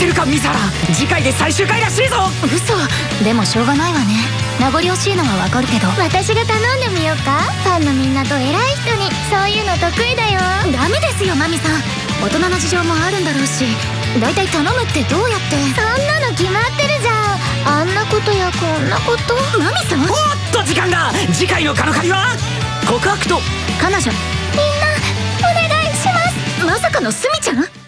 ってるかミサラ。次回で最終回らしいぞ。嘘。でもしょうがないわね。名残惜しいのはわかるけど。私が頼んでみようか。ファンのみんなと偉い人に。そういうの得意だよ。ダメですよマミさん。大人の事情もあるんだろうし。大体頼むってどうやって？そんなの決まってるじゃん。あんなことやこんなこと。マミさん？おっと時間が次回のカノカリは？告白と。彼女。みんなお願いします。まさかのスミちゃん？